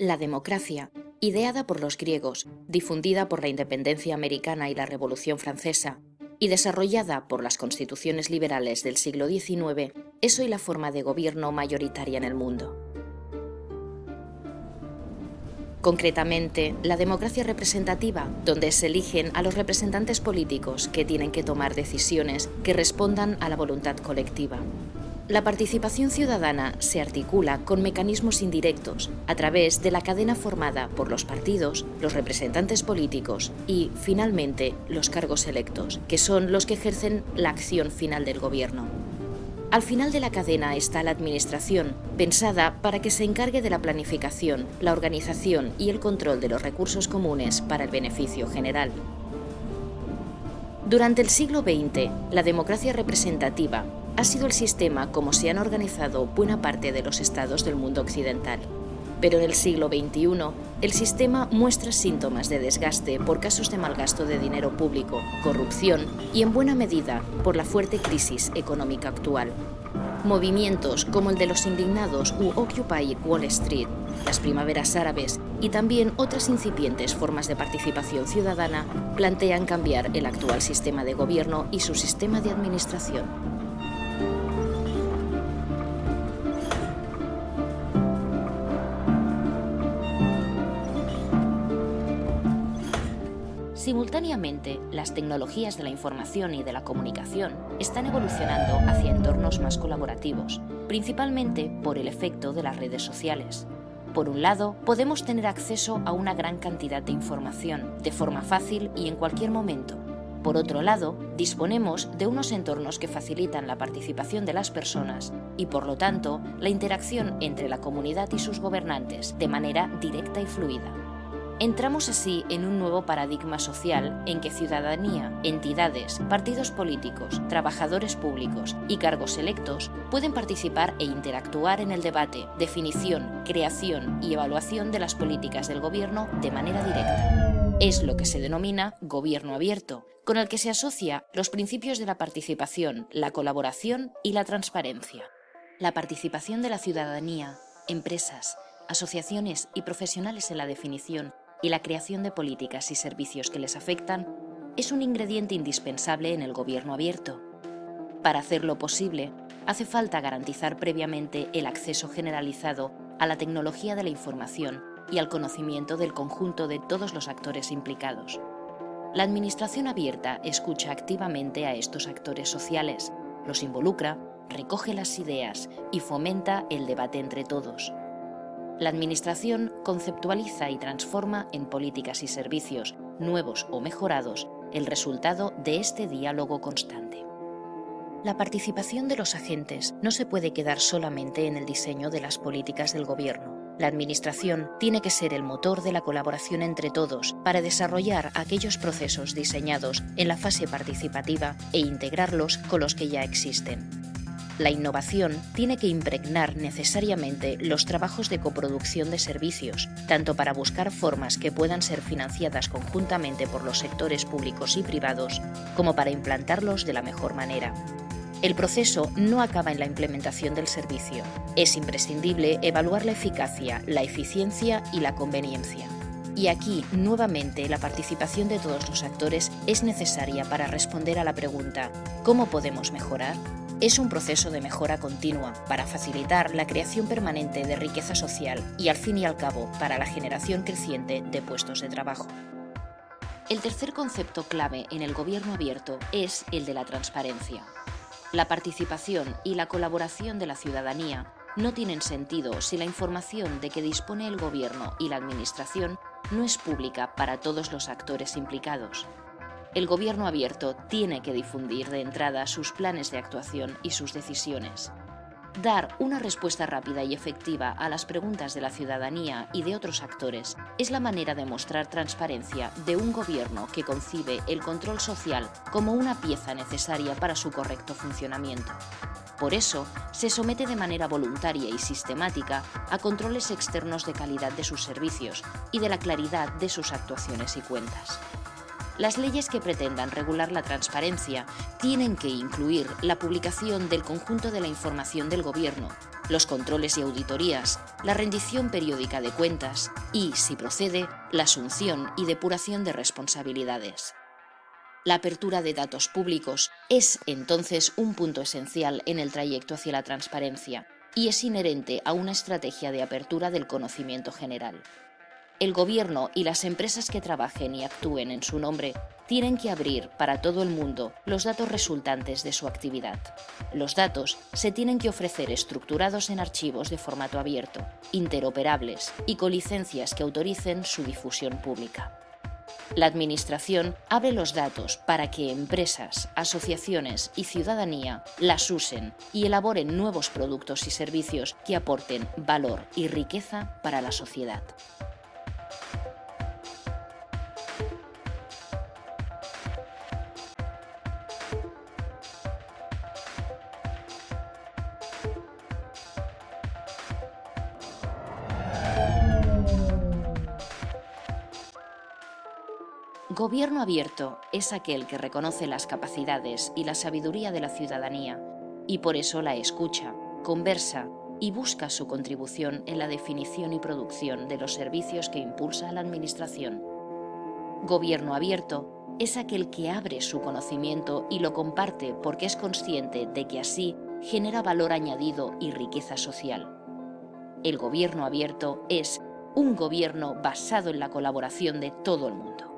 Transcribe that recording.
La democracia, ideada por los griegos, difundida por la independencia americana y la Revolución Francesa, y desarrollada por las constituciones liberales del siglo XIX, es hoy la forma de gobierno mayoritaria en el mundo. Concretamente, la democracia representativa, donde se eligen a los representantes políticos que tienen que tomar decisiones que respondan a la voluntad colectiva. La participación ciudadana se articula con mecanismos indirectos a través de la cadena formada por los partidos, los representantes políticos y, finalmente, los cargos electos, que son los que ejercen la acción final del gobierno. Al final de la cadena está la administración, pensada para que se encargue de la planificación, la organización y el control de los recursos comunes para el beneficio general. Durante el siglo XX, la democracia representativa ha sido el sistema como se han organizado buena parte de los estados del mundo occidental. Pero en el siglo XXI, el sistema muestra síntomas de desgaste por casos de malgasto de dinero público, corrupción y, en buena medida, por la fuerte crisis económica actual. Movimientos como el de los indignados u Occupy Wall Street, las primaveras árabes y también otras incipientes formas de participación ciudadana plantean cambiar el actual sistema de gobierno y su sistema de administración. Simultáneamente, las tecnologías de la información y de la comunicación están evolucionando hacia entornos más colaborativos, principalmente por el efecto de las redes sociales. Por un lado, podemos tener acceso a una gran cantidad de información, de forma fácil y en cualquier momento. Por otro lado, disponemos de unos entornos que facilitan la participación de las personas y, por lo tanto, la interacción entre la comunidad y sus gobernantes de manera directa y fluida. Entramos así en un nuevo paradigma social en que ciudadanía, entidades, partidos políticos, trabajadores públicos y cargos electos pueden participar e interactuar en el debate, definición, creación y evaluación de las políticas del gobierno de manera directa. Es lo que se denomina gobierno abierto, con el que se asocia los principios de la participación, la colaboración y la transparencia. La participación de la ciudadanía, empresas, asociaciones y profesionales en la definición y la creación de políticas y servicios que les afectan es un ingrediente indispensable en el gobierno abierto. Para hacerlo posible, hace falta garantizar previamente el acceso generalizado a la tecnología de la información y al conocimiento del conjunto de todos los actores implicados. La Administración abierta escucha activamente a estos actores sociales, los involucra, recoge las ideas y fomenta el debate entre todos. La Administración conceptualiza y transforma en políticas y servicios, nuevos o mejorados, el resultado de este diálogo constante. La participación de los agentes no se puede quedar solamente en el diseño de las políticas del Gobierno. La Administración tiene que ser el motor de la colaboración entre todos para desarrollar aquellos procesos diseñados en la fase participativa e integrarlos con los que ya existen. La innovación tiene que impregnar necesariamente los trabajos de coproducción de servicios, tanto para buscar formas que puedan ser financiadas conjuntamente por los sectores públicos y privados, como para implantarlos de la mejor manera. El proceso no acaba en la implementación del servicio. Es imprescindible evaluar la eficacia, la eficiencia y la conveniencia. Y aquí, nuevamente, la participación de todos los actores es necesaria para responder a la pregunta ¿cómo podemos mejorar? Es un proceso de mejora continua para facilitar la creación permanente de riqueza social y al fin y al cabo para la generación creciente de puestos de trabajo. El tercer concepto clave en el gobierno abierto es el de la transparencia. La participación y la colaboración de la ciudadanía no tienen sentido si la información de que dispone el gobierno y la administración no es pública para todos los actores implicados el gobierno abierto tiene que difundir de entrada sus planes de actuación y sus decisiones. Dar una respuesta rápida y efectiva a las preguntas de la ciudadanía y de otros actores es la manera de mostrar transparencia de un gobierno que concibe el control social como una pieza necesaria para su correcto funcionamiento. Por eso, se somete de manera voluntaria y sistemática a controles externos de calidad de sus servicios y de la claridad de sus actuaciones y cuentas. Las leyes que pretendan regular la transparencia tienen que incluir la publicación del conjunto de la información del Gobierno, los controles y auditorías, la rendición periódica de cuentas y, si procede, la asunción y depuración de responsabilidades. La apertura de datos públicos es entonces un punto esencial en el trayecto hacia la transparencia y es inherente a una estrategia de apertura del conocimiento general. El Gobierno y las empresas que trabajen y actúen en su nombre tienen que abrir para todo el mundo los datos resultantes de su actividad. Los datos se tienen que ofrecer estructurados en archivos de formato abierto, interoperables y con licencias que autoricen su difusión pública. La Administración abre los datos para que empresas, asociaciones y ciudadanía las usen y elaboren nuevos productos y servicios que aporten valor y riqueza para la sociedad. Gobierno abierto es aquel que reconoce las capacidades y la sabiduría de la ciudadanía y por eso la escucha, conversa y busca su contribución en la definición y producción de los servicios que impulsa la Administración. Gobierno abierto es aquel que abre su conocimiento y lo comparte porque es consciente de que así genera valor añadido y riqueza social. El gobierno abierto es un gobierno basado en la colaboración de todo el mundo.